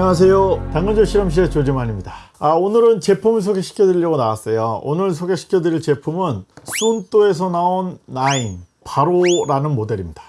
안녕하세요. 당근조 실험실의 조재만입니다. 아, 오늘은 제품을 소개시켜 드리려고 나왔어요. 오늘 소개시켜 드릴 제품은 순토에서 나온 9 바로라는 모델입니다.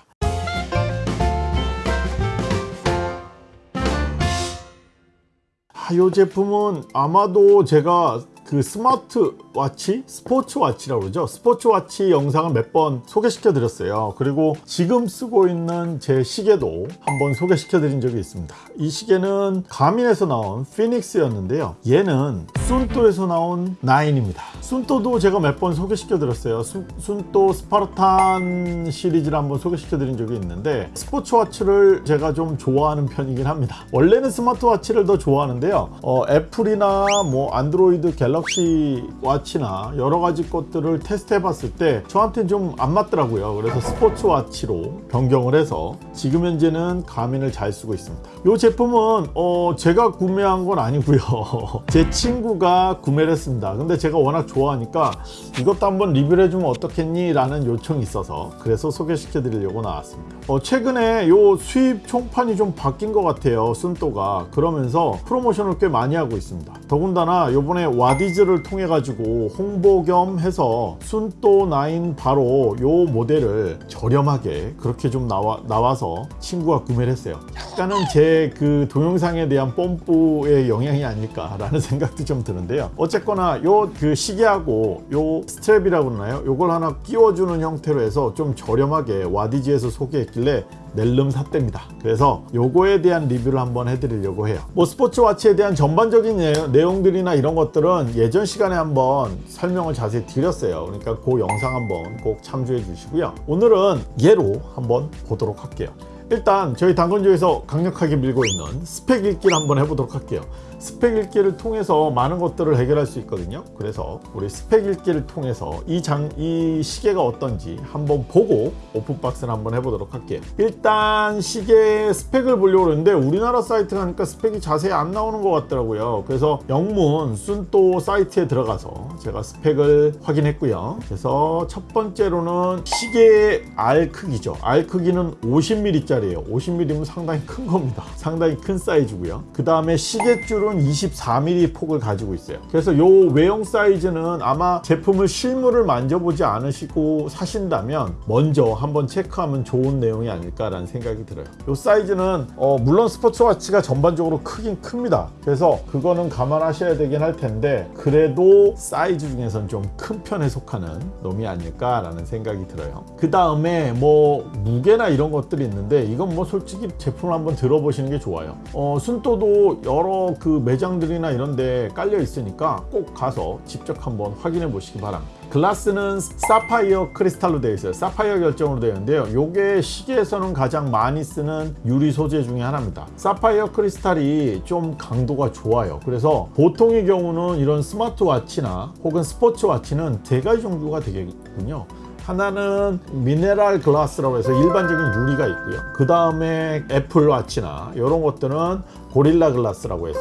아, 이 제품은 아마도 제가 그 스마트 워치? 스포츠워치라고 그러죠? 스포츠워치 영상을 몇 번 소개시켜 드렸어요. 그리고 지금 쓰고 있는 제 시계도 한번 소개시켜 드린 적이 있습니다. 이 시계는 가민에서 나온 피닉스였는데요. 얘는 순토에서 나온 9입니다. 순토도 제가 몇 번 소개시켜 드렸어요. 순토 스파르탄 시리즈를 한번 소개시켜 드린 적이 있는데 스포츠워치를 제가 좀 좋아하는 편이긴 합니다. 원래는 스마트워치를 더 좋아하는데요. 어, 애플이나 뭐 안드로이드 갤럭시 와치나 여러 가지 것들을 테스트 해봤을 때 저한테는 좀 안 맞더라고요. 그래서 스포츠 와치로 변경을 해서 지금 현재는 가민을 잘 쓰고 있습니다. 이 제품은 어 제가 구매한 건 아니고요. 제 친구가 구매를 했습니다. 근데 제가 워낙 좋아하니까 이것도 한번 리뷰를 해주면 어떻겠니 라는 요청이 있어서 그래서 소개시켜 드리려고 나왔습니다. 어 최근에 요 수입 총판이 좀 바뀐 것 같아요 순도가. 그러면서 프로모션을 꽤 많이 하고 있습니다. 더군다나 요번에 와디 시리즈를 통해 가지고 홍보 겸 해서 순또 9 바로 요 모델을 저렴하게 그렇게 좀 나와, 나와서 친구가 구매를 했어요. 약간은 제 그 동영상에 대한 뽐뿌의 영향이 아닐까 라는 생각도 좀 드는데요. 어쨌거나 요 그 시계하고 요 스트랩이라고 그러나요? 요걸 하나 끼워주는 형태로 해서 좀 저렴하게 와디즈에서 소개했길래 낼름 샀답니다. 그래서 요거에 대한 리뷰를 한번 해드리려고 해요. 뭐 스포츠워치에 대한 전반적인 내용들이나 이런 것들은 예전 시간에 한번 설명을 자세히 드렸어요. 그러니까 그 영상 한번 꼭 참조해 주시고요. 오늘은 얘로 한번 보도록 할게요. 일단 저희 당근조에서 강력하게 밀고 있는 스펙 읽기를 한번 해보도록 할게요 스펙 읽기를 통해서 많은 것들을 해결할 수 있거든요. 그래서 우리 스펙 읽기를 통해서 이, 장, 이 시계가 어떤지 한번 보고 open box를 한번 해보도록 할게요. 일단 시계 스펙을 보려고 그러는데 우리나라 사이트 가니까 스펙이 자세히 안 나오는 것 같더라고요. 그래서 영문 순토 사이트에 들어가서 제가 스펙을 확인했고요. 그래서 첫 번째로는 시계의 알 크기죠. 알 크기는 50mm 짜리예요. 50mm면 상당히 큰 겁니다. 상당히 큰 사이즈고요. 그 다음에 시계줄은 기본 24mm 폭을 가지고 있어요. 그래서 요 외형 사이즈는 아마 제품을 실물을 만져보지 않으시고 사신다면 먼저 한번 체크하면 좋은 내용이 아닐까라는 생각이 들어요. 요 사이즈는 어 물론 스포츠워치가 전반적으로 크긴 큽니다. 그래서 그거는 감안하셔야 되긴 할 텐데 그래도 사이즈 중에선 좀 큰 편에 속하는 놈이 아닐까라는 생각이 들어요. 그 다음에 뭐 무게나 이런 것들이 있는데 이건 뭐 솔직히 제품을 한번 들어보시는 게 좋아요. 어 순토도 여러 그 매장들이나 이런 데 깔려 있으니까 꼭 가서 직접 한번 확인해 보시기 바랍니다. 글라스는 사파이어 크리스탈로 되어 있어요. 사파이어 결정으로 되어 있는데요. 이게 시계에서는 가장 많이 쓰는 유리 소재 중에 하나입니다. 사파이어 크리스탈이 좀 강도가 좋아요. 그래서 보통의 경우는 이런 스마트워치나 혹은 스포츠워치는 세 가지 종류가 되겠군요 하나는 미네랄 글라스라고 해서 일반적인 유리가 있고요. 그 다음에 애플워치나 이런 것들은 고릴라 글라스라고 해서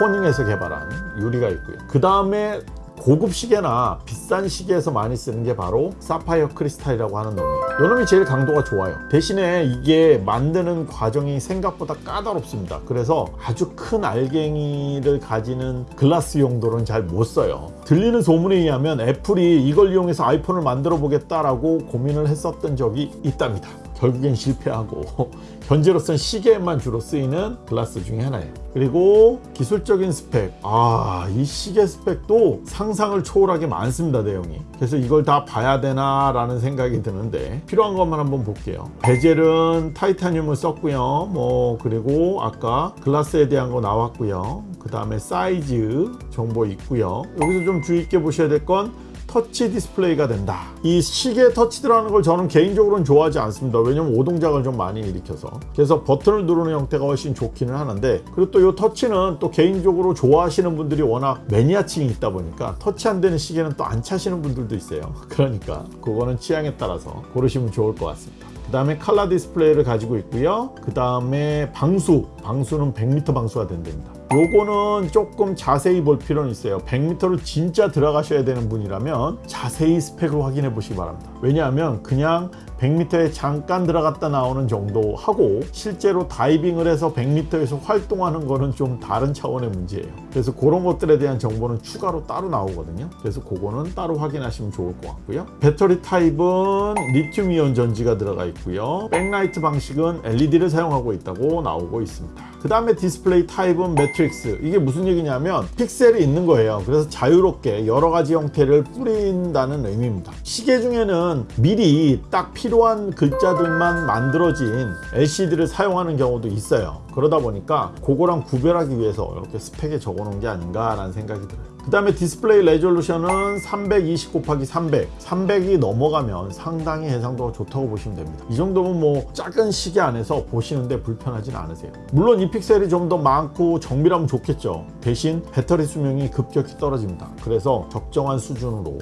코닝에서 개발한 유리가 있고요. 그 다음에 고급 시계나 비싼 시계에서 많이 쓰는 게 바로 사파이어 크리스탈이라고 하는 놈이에요. 이 놈이 제일 강도가 좋아요. 대신에 이게 만드는 과정이 생각보다 까다롭습니다. 그래서 아주 큰 알갱이를 가지는 글라스 용도는 잘 못 써요. 들리는 소문에 의하면 애플이 이걸 이용해서 아이폰을 만들어 보겠다라고 고민을 했었던 적이 있답니다. 결국엔 실패하고 현재로선 시계에만 주로 쓰이는 글라스 중에 하나예요. 그리고 기술적인 스펙. 아 이 시계 스펙도 상상을 초월하게 많습니다 내용이. 그래서 이걸 다 봐야 되나 라는 생각이 드는데 필요한 것만 한번 볼게요. 베젤은 타이타늄을 썼고요. 뭐 그리고 아까 글라스에 대한 거 나왔고요. 그 다음에 사이즈 정보 있고요. 여기서 좀 주의 있게 보셔야 될건 터치 디스플레이가 된다. 이 시계 터치 들어가는 걸 저는 개인적으로는 좋아하지 않습니다. 왜냐면 오동작을 좀 많이 일으켜서. 그래서 버튼을 누르는 형태가 훨씬 좋기는 하는데 그리고 또 이 터치는 또 개인적으로 좋아하시는 분들이 워낙 매니아층이 있다 보니까 터치 안 되는 시계는 또 안 차시는 분들도 있어요. 그러니까 그거는 취향에 따라서 고르시면 좋을 것 같습니다. 그 다음에 칼라 디스플레이를 가지고 있고요. 그 다음에 방수. 방수는 100m 방수가 된답니다 요거는 조금 자세히 볼 필요는 있어요. 100m를 진짜 들어가셔야 되는 분이라면 자세히 스펙을 확인해 보시기 바랍니다. 왜냐하면 그냥 100m에 잠깐 들어갔다 나오는 정도 하고 실제로 다이빙을 해서 100m에서 활동하는 거는 좀 다른 차원의 문제예요. 그래서 그런 것들에 대한 정보는 추가로 따로 나오거든요. 그래서 그거는 따로 확인하시면 좋을 것 같고요. 배터리 타입은 리튬 이온 전지가 들어가 있고요. 백라이트 방식은 LED를 사용하고 있다고 나오고 있습니다. 그 다음에 디스플레이 타입은 매트릭스 이게 무슨 얘기냐면 픽셀이 있는 거예요 그래서 자유롭게 여러 가지 형태를 뿌린다는 의미입니다 시계 중에는 미리 딱 필요 한 글자들만 만들어진 LCD를 사용하는 경우도 있어요. 그러다 보니까 그거랑 구별하기 위해서 이렇게 스펙에 적어 놓은 게 아닌가 라는 생각이 들어요. 그 다음에 디스플레이 resolution은 320 곱하기 300 300이 넘어가면 상당히 해상도가 좋다고 보시면 됩니다. 이 정도면 뭐 작은 시계 안에서 보시는데 불편하진 않으세요. 물론 이 픽셀이 좀 더 많고 정밀하면 좋겠죠. 대신 배터리 수명이 급격히 떨어집니다. 그래서 적정한 수준으로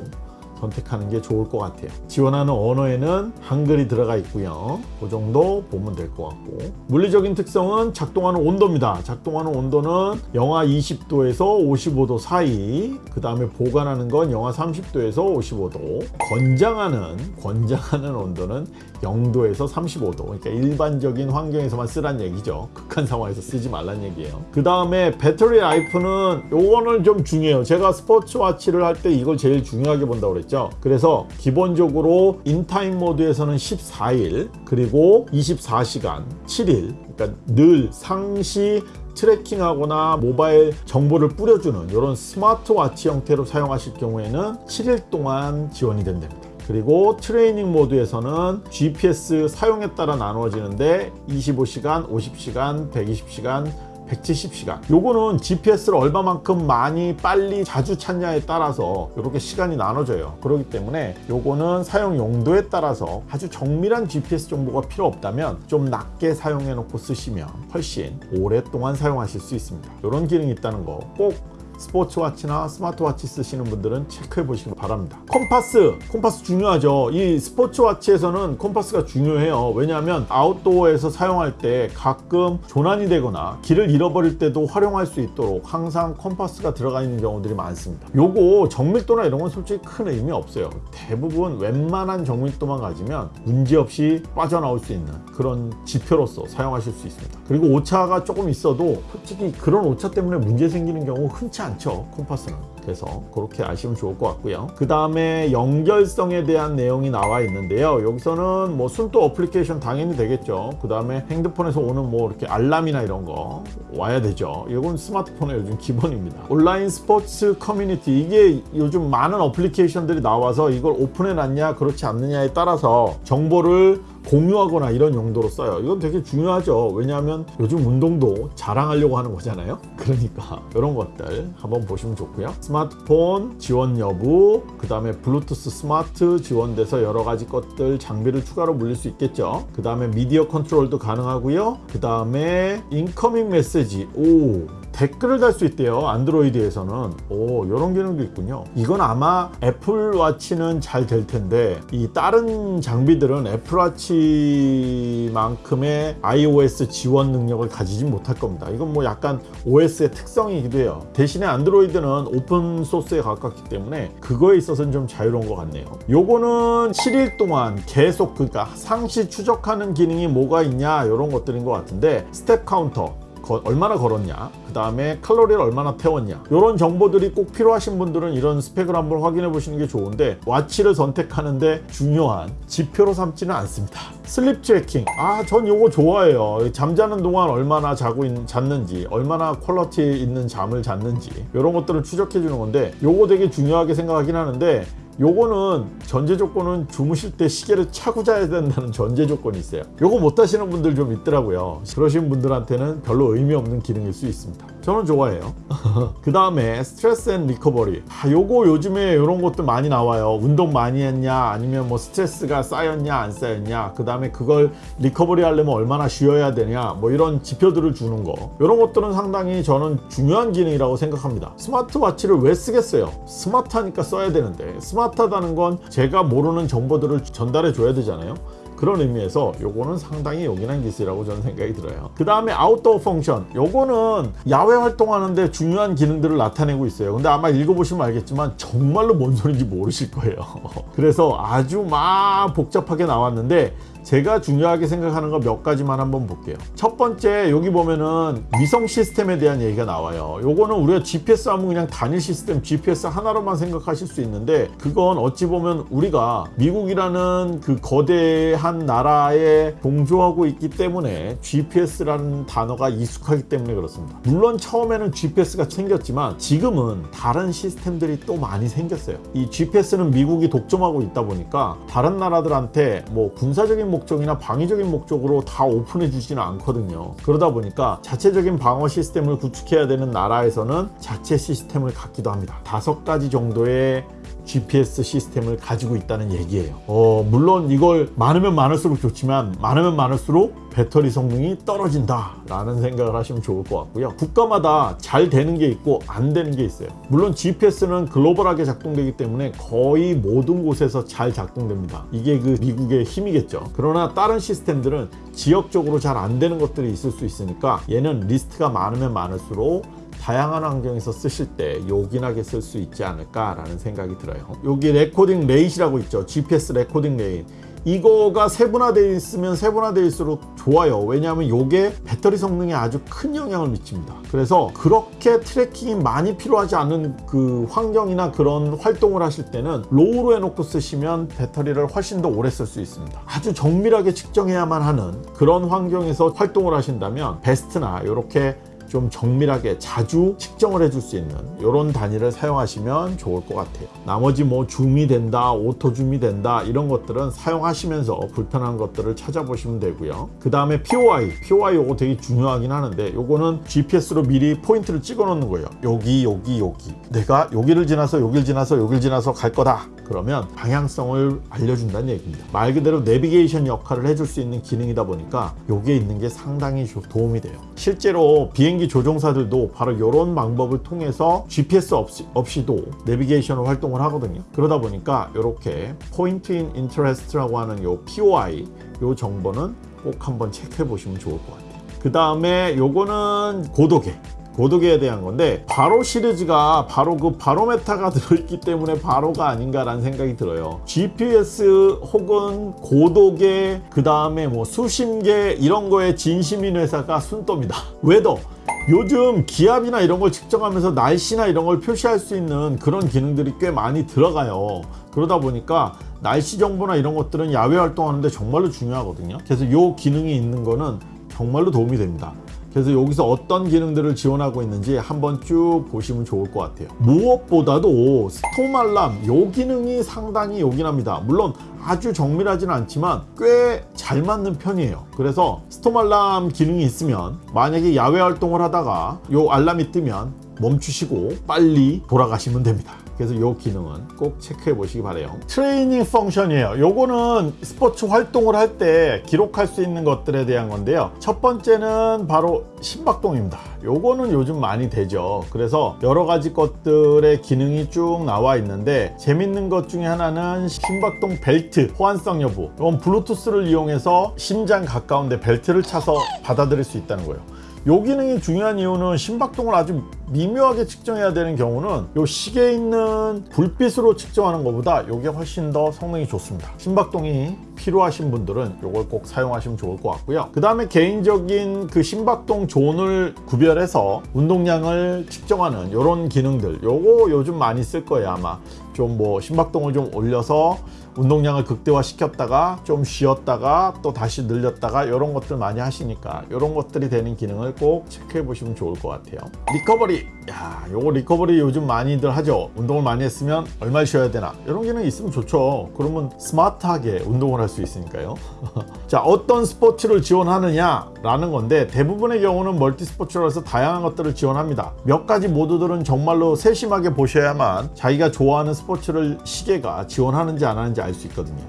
선택하는 게 좋을 것 같아요. 지원하는 언어에는 한글이 들어가 있고요. 그 정도 보면 될 것 같고. 물리적인 특성은 작동하는 온도입니다. 작동하는 온도는 영하 20도에서 55도 사이 그 다음에 보관하는 건 영하 30도에서 55도. 권장하는 권장하는 온도는 0도에서 35도. 그러니까 일반적인 환경에서만 쓰란 얘기죠. 극한 상황에서 쓰지 말란 얘기예요. 그 다음에 battery life는 요거는 좀 중요해요. 제가 스포츠워치를 할 때 이걸 제일 중요하게 본다고 그랬죠 그래서 기본적으로 in time mode에서는 14일 그리고 24시간 7일. 그러니까 늘 상시 tracking하거나 모바일 정보를 뿌려주는 이런 스마트워치 형태로 사용하실 경우에는 7일 동안 지원이 된답니다. 그리고 트레이닝 모드에서는 GPS 사용에 따라 나누어지는데 25시간, 50시간, 120시간, 170시간. 요거는 GPS를 얼마만큼 많이 빨리 자주 찾냐에 따라서 이렇게 시간이 나눠져요. 그렇기 때문에 요거는 사용 용도에 따라서 아주 정밀한 GPS 정보가 필요 없다면 좀 낮게 사용해 놓고 쓰시면 훨씬 오랫동안 사용하실 수 있습니다. 이런 기능이 있다는 거 꼭 스포츠워치나 스마트워치 쓰시는 분들은 체크해 보시기 바랍니다. 컴파스 컴파스 중요하죠. 이 스포츠워치에서는 컴파스가 중요해요. 왜냐하면 아웃도어에서 사용할 때 가끔 조난이 되거나 길을 잃어버릴 때도 활용할 수 있도록 항상 컴파스가 들어가 있는 경우들이 많습니다. 요거 정밀도나 이런 건 솔직히 큰 의미 없어요. 대부분 웬만한 정밀도만 가지면 문제없이 빠져나올 수 있는 그런 지표로서 사용하실 수 있습니다. 그리고 오차가 조금 있어도 솔직히 그런 오차 때문에 문제 생기는 경우 흔치 않 죠. 컴파스는. 그래서 그렇게 아시면 좋을 것 같고요. 그 다음에 연결성에 대한 내용이 나와 있는데요. 여기서는 뭐 Suunto 어플리케이션 당연히 되겠죠. 그 다음에 핸드폰에서 오는 뭐 이렇게 알람이나 이런 거 와야 되죠. 이건 스마트폰의 요즘 기본입니다. 온라인 스포츠 커뮤니티. 이게 요즘 많은 어플리케이션들이 나와서 이걸 오픈해 놨냐 그렇지 않느냐에 따라서 정보를 공유하거나 이런 용도로 써요. 이건 되게 중요하죠. 왜냐하면 요즘 운동도 자랑하려고 하는 거잖아요. 그러니까 이런 것들 한번 보시면 좋고요. 스마트폰 지원 여부 그 다음에 블루투스 스마트 지원돼서 여러 가지 것들 장비를 추가로 물릴 수 있겠죠. 그 다음에 미디어 컨트롤도 가능하고요. 그 다음에 incoming message. 오 댓글을 달 수 있대요 안드로이드에서는. 오 이런 기능도 있군요. 이건 아마 애플워치는 잘 될 텐데 이 다른 장비들은 애플워치만큼의 iOS 지원 능력을 가지지 못할 겁니다. 이건 뭐 약간 OS의 특성이기도 해요. 대신에 안드로이드는 오픈 소스에 가깝기 때문에 그거에 있어서는 좀 자유로운 것 같네요. 요거는 7일 동안 계속 그러니까 상시 추적하는 기능이 뭐가 있냐 이런 것들인 것 같은데 step counter. 거- 얼마나 걸었냐 그 다음에 칼로리를 얼마나 태웠냐. 이런 정보들이 꼭 필요하신 분들은 이런 스펙을 한번 확인해 보시는 게 좋은데 watch를 선택하는데 중요한 지표로 삼지는 않습니다. sleep tracking. 아 전 요거 좋아해요. 잠자는 동안 얼마나 자고 있, 잤는지 얼마나 quality 있는 잠을 잤는지 이런 것들을 추적해 주는 건데 요거 되게 중요하게 생각하긴 하는데 요거는 전제 조건은 주무실 때 시계를 차고 자야 된다는 전제 조건이 있어요. 요거 못 하시는 분들 좀 있더라고요. 그러신 분들한테는 별로 의미 없는 기능일 수 있습니다 저는 좋아해요. 그 다음에 stress and recovery. 아, 요거 요즘에 이런 것도 많이 나와요. 운동 많이 했냐 아니면 뭐 스트레스가 쌓였냐 안 쌓였냐. 그 다음에 그걸 recovery 하려면 얼마나 쉬어야 되냐 뭐 이런 지표들을 주는 거. 이런 것들은 상당히 저는 중요한 기능이라고 생각합니다. 스마트워치를 왜 쓰겠어요? 스마트하니까 써야 되는데. 스마트하다는 건 제가 모르는 정보들을 전달해 줘야 되잖아요 그런 의미에서 요거는 상당히 요긴한 기술이라고 저는 생각이 들어요. 그 다음에 outdoor function 요거는 야외 활동하는데 중요한 기능들을 나타내고 있어요. 근데 아마 읽어보시면 알겠지만 정말로 뭔 소리인지 모르실 거예요. 그래서 아주 막 복잡하게 나왔는데 제가 중요하게 생각하는 거 몇 가지만 한번 볼게요. 첫 번째 여기 보면은 위성 시스템에 대한 얘기가 나와요. 요거는 우리가 GPS 하면 그냥 단일 시스템 GPS 하나로만 생각하실 수 있는데 그건 어찌 보면 우리가 미국이라는 그 거대한 나라에 동조하고 있기 때문에 GPS라는 단어가 익숙하기 때문에 그렇습니다. 물론 처음에는 GPS가 생겼지만 지금은 다른 시스템들이 또 많이 생겼어요. 이 GPS는 미국이 독점하고 있다 보니까 다른 나라들한테 뭐 군사 목적이나 방위적인 목적으로 다 오픈해 주지는 않거든요. 그러다 보니까 자체적인 방어 시스템을 구축해야 되는 나라에서는 자체 시스템을 갖기도 합니다. 다섯 가지 정도의 GPS 시스템을 가지고 있다는 얘기예요. 어, 물론 이걸 많으면 많을수록 좋지만 많으면 많을수록 배터리 성능이 떨어진다 라는 생각을 하시면 좋을 것 같고요. 국가마다 잘 되는 게 있고 안 되는 게 있어요. 물론 GPS는 글로벌하게 작동되기 때문에 거의 모든 곳에서 잘 작동됩니다. 이게 그 미국의 힘이겠죠. 그러나 다른 시스템들은 지역적으로 잘 안 되는 것들이 있을 수 있으니까 얘는 리스트가 많으면 많을수록 다양한 환경에서 쓰실 때 요긴하게 쓸 수 있지 않을까 라는 생각이 들어요. 여기 recording rate이라고 있죠. GPS recording rate. 이거가 세분화되어 있으면 세분화되어있을수록 좋아요 왜냐하면 이게 배터리 성능에 아주 큰 영향을 미칩니다 그래서 그렇게 tracking이 많이 필요하지 않은 그 환경이나 그런 활동을 하실 때는 low로 해놓고 쓰시면 배터리를 훨씬 더 오래 쓸 수 있습니다 아주 정밀하게 측정해야만 하는 그런 환경에서 활동을 하신다면 best나 이렇게 좀 정밀하게 자주 측정을 해줄 수 있는 이런 단위를 사용하시면 좋을 것 같아요. 나머지 뭐 줌이 된다 auto zoom이 된다 이런 것들은 사용하시면서 불편한 것들을 찾아보시면 되고요. 그 다음에 POI POI 요거 되게 중요하긴 하는데 요거는 GPS로 미리 포인트를 찍어 놓는 거예요. 여기 여기 여기. 내가 여기를 지나서 여기를 지나서 여기를 지나서 갈 거다. 그러면 방향성을 알려준다는 얘기입니다. 말 그대로 내비게이션 역할을 해줄 수 있는 기능이다 보니까 여기에 있는 게 상당히 도움이 돼요. 실제로 비행 기 조종사들도 바로 이런 방법을 통해서 GPS 없이, 없이도 내비게이션을 활동을 하거든요. 그러다 보니까 이렇게 point in interest라고 하는 요 POI 요 정보는 꼭 한번 체크해 보시면 좋을 것 같아요. 그 다음에 요거는 고도계 고도계에 대한 건데 Baro 시리즈가 바로 그 barometer가 들어있기 때문에 Baro가 아닌가라는 생각이 들어요. GPS 혹은 고도계 그 다음에 뭐 수심계 이런 거에 진심인 회사가 Suunto입니다. weather 요즘 기압이나 이런 걸 측정하면서 날씨나 이런 걸 표시할 수 있는 그런 기능들이 꽤 많이 들어가요. 그러다 보니까 날씨 정보나 이런 것들은 야외 활동하는데 정말로 중요하거든요. 그래서 이 기능이 있는 거는 정말로 도움이 됩니다 그래서 여기서 어떤 기능들을 지원하고 있는지 한번 쭉 보시면 좋을 것 같아요. 무엇보다도 스톰 알람 요 기능이 상당히 요긴합니다. 물론 아주 정밀하지는 않지만 꽤 잘 맞는 편이에요. 그래서 스톰 알람 기능이 있으면 만약에 야외 활동을 하다가 요 알람이 뜨면 멈추시고 빨리 돌아가시면 됩니다 그래서 이 기능은 꼭 체크해 보시기 바래요. 트레이닝 펑션이에요. 요거는 스포츠 활동을 할 때 기록할 수 있는 것들에 대한 건데요. 첫 번째는 바로 심박동입니다. 요거는 요즘 많이 되죠. 그래서 여러 가지 것들의 기능이 쭉 나와 있는데 재밌는 것 중에 하나는 심박동 벨트 호환성 여부. 이건 블루투스를 이용해서 심장 가까운데 벨트를 차서 받아들일 수 있다는 거예요 요 기능이 중요한 이유는 심박동을 아주 미묘하게 측정해야 되는 경우는 요 시계에 있는 불빛으로 측정하는 것보다 이게 훨씬 더 성능이 좋습니다. 심박동이 필요하신 분들은 이걸 꼭 사용하시면 좋을 것 같고요. 그 다음에 개인적인 그 심박동 존을 구별해서 운동량을 측정하는 이런 기능들 요거 요즘 많이 쓸 거예요 아마. 좀 뭐 심박동을 좀 올려서 운동량을 극대화 시켰다가 좀 쉬었다가 또 다시 늘렸다가 이런 것들 많이 하시니까 이런 것들이 되는 기능을 꼭 체크해 보시면 좋을 것 같아요. recovery. 야 요거 recovery 요즘 많이들 하죠? 운동을 많이 했으면 얼마 쉬어야 되나? 이런 기능이 있으면 좋죠. 그러면 스마트하게 운동을 할 수 있으니까요. 자 어떤 스포츠를 지원하느냐 라는 건데 대부분의 경우는 multi sports라서 다양한 것들을 지원합니다. 몇 가지 모드들은 정말로 세심하게 보셔야만 자기가 좋아하는 스포츠를 시계가 지원하는지 안 하는지 알 수 있거든요.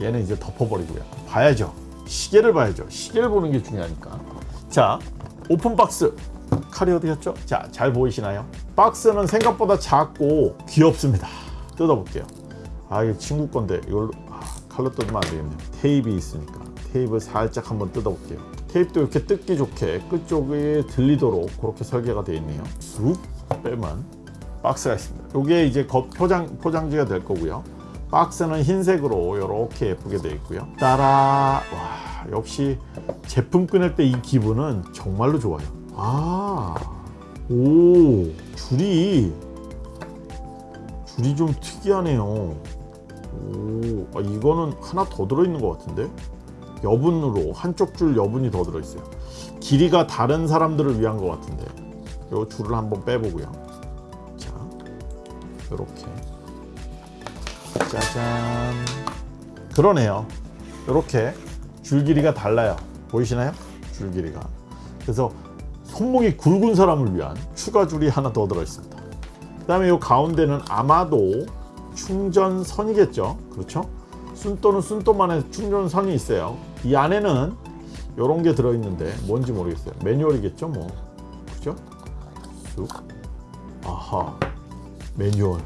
얘는 이제 덮어버리고요. 봐야죠. 시계를 봐야죠. 시계를 보는 게 중요하니까. 자 open box. 칼이 어디 갔죠? 자, 잘 보이시나요? 박스는 생각보다 작고 귀엽습니다. 뜯어볼게요. 아, 이게 친구 건데 이걸로 아, 칼로 뜯으면 안 되겠네요. 테이프 있으니까. 테이프 살짝 한번 뜯어볼게요. 테이프도 이렇게 뜯기 좋게 끝쪽에 들리도록 그렇게 설계가 되어 있네요. 쑥 빼면 박스가 있습니다. 이게 이제 겉 포장, 포장지가 될 거고요 박스는 흰색으로 이렇게 예쁘게 되어 있고요. 따란 와 역시 제품 꺼낼 때 이 기분은 정말로 좋아요. 아오 줄이 줄이 좀 특이하네요. 오 아, 이거는 하나 더 들어있는 것 같은데? 여분으로 한쪽 줄 여분이 더 들어있어요. 길이가 다른 사람들을 위한 것 같은데. 이 줄을 한번 빼보고요. 자 이렇게 짜잔. 그러네요. 이렇게 줄 길이가 달라요. 보이시나요? 줄 길이가. 그래서 손목이 굵은 사람을 위한 추가 줄이 하나 더 들어 있습니다. 그 다음에 이 가운데는 아마도 충전선이겠죠? 그렇죠? 순또는 순또만의 충전선이 있어요. 이 안에는 이런 게 들어있는데 뭔지 모르겠어요. 매뉴얼이겠죠 뭐. 그죠? 쑥. 아하. 매뉴얼.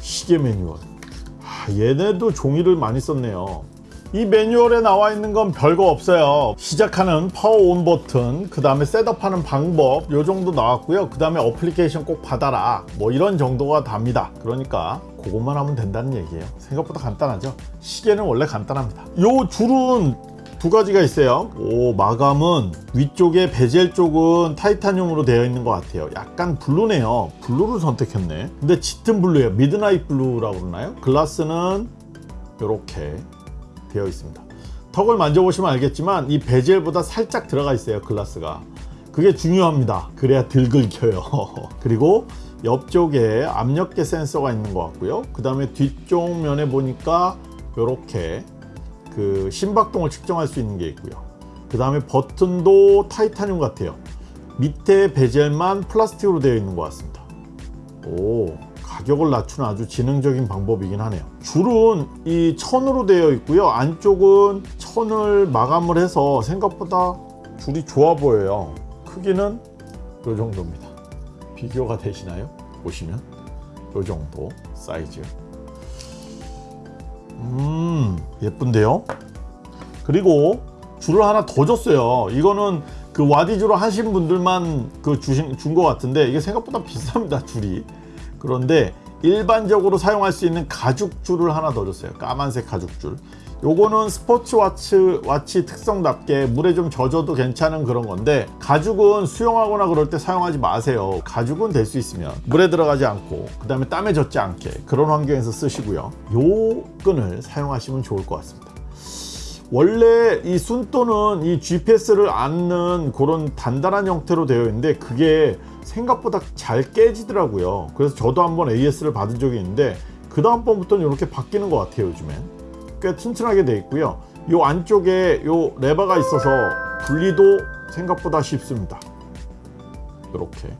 시계 매뉴얼. 아, 얘네도 종이를 많이 썼네요. 이 매뉴얼에 나와 있는 건 별거 없어요. 시작하는 power on 버튼 그 다음에 setup하는 방법 요 정도 나왔고요. 그 다음에 어플리케이션 꼭 받아라. 뭐 이런 정도가 답니다. 그러니까 그것만 하면 된다는 얘기예요. 생각보다 간단하죠? 시계는 원래 간단합니다. 요 줄은 두 가지가 있어요. 오 마감은 위쪽에 베젤 쪽은 titanium으로 되어 있는 것 같아요. 약간 블루네요. 블루를 선택했네. 근데 짙은 블루예요. midnight blue라고 그러나요? 글라스는 이렇게 되어 있습니다. 턱을 만져보시면 알겠지만 이 베젤보다 살짝 들어가 있어요 글라스가. 그게 중요합니다. 그래야 덜 긁혀요. 그리고 옆쪽에 압력계 센서가 있는 것 같고요. 그 다음에 뒤쪽 면에 보니까 이렇게 그 심박동을 측정할 수 있는 게 있고요. 그 다음에 버튼도 타이타늄 같아요. 밑에 베젤만 플라스틱으로 되어 있는 것 같습니다. 오 가격을 낮추는 아주 지능적인 방법이긴 하네요. 줄은 이 천으로 되어 있고요. 안쪽은 천을 마감을 해서 생각보다 줄이 좋아 보여요. 크기는 이 정도입니다. 비교가 되시나요? 보시면 이 정도 사이즈 음 예쁜데요? 그리고 줄을 하나 더 줬어요. 이거는 그 와디주로 하신 분들만 그 주신 준 것 같은데 이게 생각보다 비쌉니다 줄이. 그런데 일반적으로 사용할 수 있는 가죽줄을 하나 더 줬어요. 까만색 가죽줄 요거는 스포츠와치 와치 특성답게 물에 좀 젖어도 괜찮은 그런 건데 가죽은 수영하거나 그럴 때 사용하지 마세요. 가죽은 될 수 있으면 물에 들어가지 않고 그 다음에 땀에 젖지 않게 그런 환경에서 쓰시고요. 요 끈을 사용하시면 좋을 것 같습니다. 원래 이 순또는 이 GPS를 안는 그런 단단한 형태로 되어 있는데 그게 생각보다 잘 깨지더라고요. 그래서 저도 한번 AS를 받은 적이 있는데 그 다음번부터는 이렇게 바뀌는 것 같아요 요즘엔 꽤 튼튼하게 되어 있고요. 이 안쪽에 요 레버가 있어서 분리도 생각보다 쉽습니다. 이렇게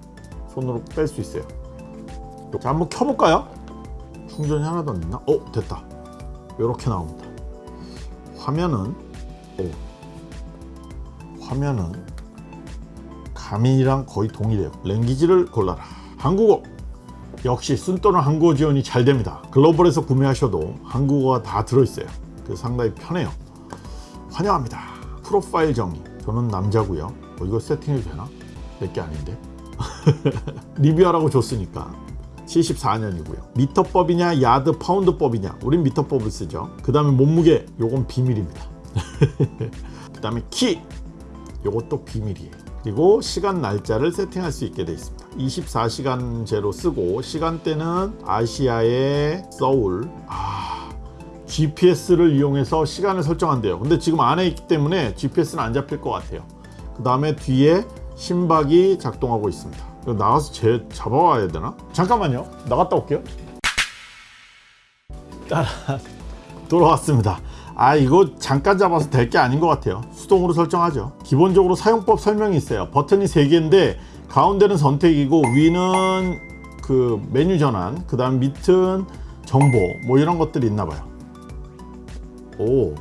손으로 뺄 수 있어요. 자 한번 켜볼까요? 충전이 하나도 안 됐나? 어 됐다. 이렇게 나옵니다. 화면은 오, 화면은 가민이랑 거의 동일해요. 랭귀지를 골라라. 한국어 역시 순또는 한국어 지원이 잘 됩니다. 글로벌에서 구매하셔도 한국어가 다 들어있어요. 그래서 상당히 편해요. 환영합니다. 프로파일 정의 저는 남자고요. 어, 이거 세팅해도 되나? 내게 아닌데? 리뷰하라고 줬으니까. 74년이고요. 미터법이냐 야드 파운드법이냐. 우린 미터법을 쓰죠. 그 다음에 몸무게. 요건 비밀입니다. 그 다음에 키. 요것도 비밀이에요. 그리고 시간 날짜를 세팅할 수 있게 되어 있습니다 24시간제로 쓰고 시간대는 아시아의 서울. 아, GPS를 이용해서 시간을 설정한대요. 근데 지금 안에 있기 때문에 GPS는 안 잡힐 것 같아요. 그 다음에 뒤에 심박이 작동하고 있습니다. 나가서 제 잡아와야 되나? 잠깐만요. 나갔다 올게요. 돌아왔습니다. 아 이거 잠깐 잡아서 될 게 아닌 것 같아요. 수동으로 설정하죠. 기본적으로 사용법 설명이 있어요. 버튼이 3개인데 가운데는 선택이고 위는 그 메뉴 전환 그 다음 밑은 정보 뭐 이런 것들이 있나 봐요. 오.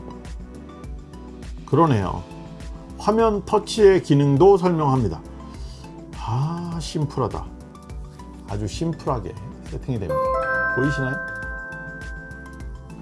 그러네요. 화면 터치의 기능도 설명합니다. 아 심플하다. 아주 심플하게 세팅이 됩니다. 보이시나요?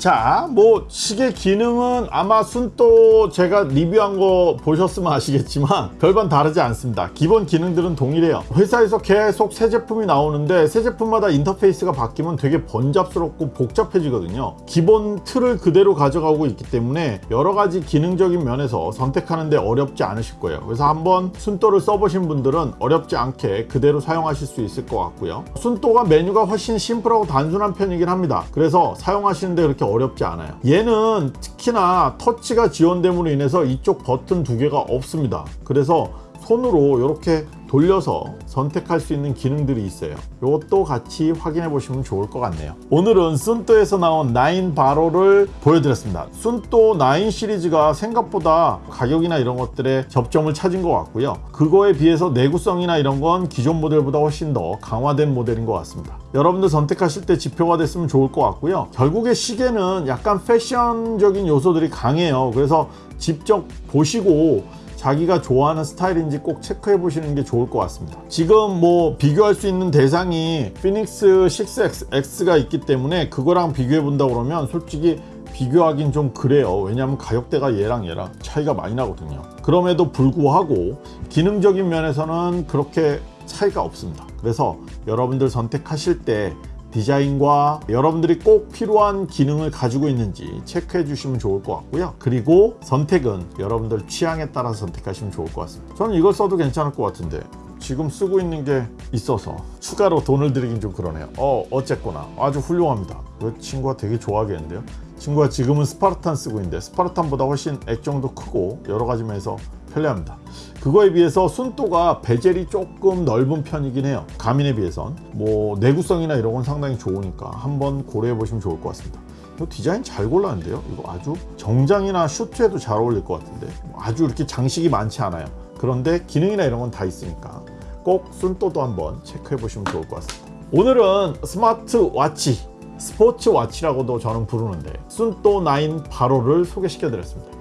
자, 뭐 시계 기능은 아마 순또 제가 리뷰한 거 보셨으면 아시겠지만 별반 다르지 않습니다. 기본 기능들은 동일해요. 회사에서 계속 새 제품이 나오는데 새 제품마다 인터페이스가 바뀌면 되게 번잡스럽고 복잡해지거든요. 기본 틀을 그대로 가져가고 있기 때문에 여러 가지 기능적인 면에서 선택하는데 어렵지 않으실 거예요. 그래서 한번 순또를 써보신 분들은 어렵지 않게 그대로 사용하실 수 있을 것 같고요. 순또가 메뉴가 훨씬 심플하고 단순한 편이긴 합니다. 그래서 사용하시는데 그렇게 어렵지 않아요. 얘는 특히나 터치가 지원됨으로 인해서 이쪽 버튼 두 개가 없습니다. 그래서 손으로 이렇게 돌려서 선택할 수 있는 기능들이 있어요. 이것도 같이 확인해 보시면 좋을 것 같네요. 오늘은 순또에서 나온 9 바로를 보여드렸습니다. 순또 9 시리즈가 생각보다 가격이나 이런 것들에 접점을 찾은 것 같고요. 그거에 비해서 내구성이나 이런 건 기존 모델보다 훨씬 더 강화된 모델인 것 같습니다. 여러분들 선택하실 때 지표가 됐으면 좋을 것 같고요. 결국에 시계는 약간 패션적인 요소들이 강해요. 그래서 직접 보시고 자기가 좋아하는 스타일인지 꼭 체크해 보시는 게 좋을 것 같습니다. 지금 뭐 비교할 수 있는 대상이 피닉스 6X가 있기 때문에 그거랑 비교해 본다 그러면 솔직히 비교하긴 좀 그래요. 왜냐하면 가격대가 얘랑 얘랑 차이가 많이 나거든요. 그럼에도 불구하고 기능적인 면에서는 그렇게 차이가 없습니다. 그래서 여러분들 선택하실 때 디자인과 여러분들이 꼭 필요한 기능을 가지고 있는지 체크해 주시면 좋을 것 같고요. 그리고 선택은 여러분들 취향에 따라서 선택하시면 좋을 것 같습니다. 저는 이걸 써도 괜찮을 것 같은데 지금 쓰고 있는 게 있어서 추가로 돈을 들이긴 좀 그러네요. 어, 어쨌거나 아주 훌륭합니다. 그 친구가 되게 좋아하겠는데요. 친구가 지금은 Spartan 쓰고 있는데 Spartan보다 훨씬 액정도 크고 여러 가지 면에서 편리합니다. 그거에 비해서 Suunto가 bezel이 조금 넓은 편이긴 해요. Garmin에 비해선 뭐 내구성이나 이런 건 상당히 좋으니까 한번 고려해 보시면 좋을 것 같습니다. 이거 디자인 잘 골랐는데요. 이거 아주 정장이나 슈트에도 잘 어울릴 것 같은데 뭐 아주 이렇게 장식이 많지 않아요. 그런데 기능이나 이런 건 다 있으니까 꼭 Suunto도 한번 체크해 보시면 좋을 것 같습니다. 오늘은 smart watch sports watch라고도 저는 부르는데 Suunto 9 Baro를 소개시켜 드렸습니다.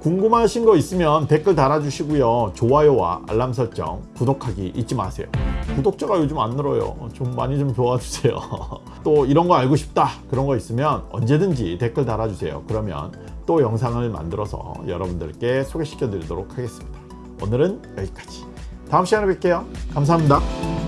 궁금하신 거 있으면 댓글 달아주시고요. 좋아요와 알람 설정, 구독하기 잊지 마세요. 구독자가 요즘 안 늘어요. 좀 많이 좀 도와주세요. 또 이런 거 알고 싶다 그런 거 있으면 언제든지 댓글 달아주세요. 그러면 또 영상을 만들어서 여러분들께 소개시켜 드리도록 하겠습니다. 오늘은 여기까지. 다음 시간에 뵐게요. 감사합니다.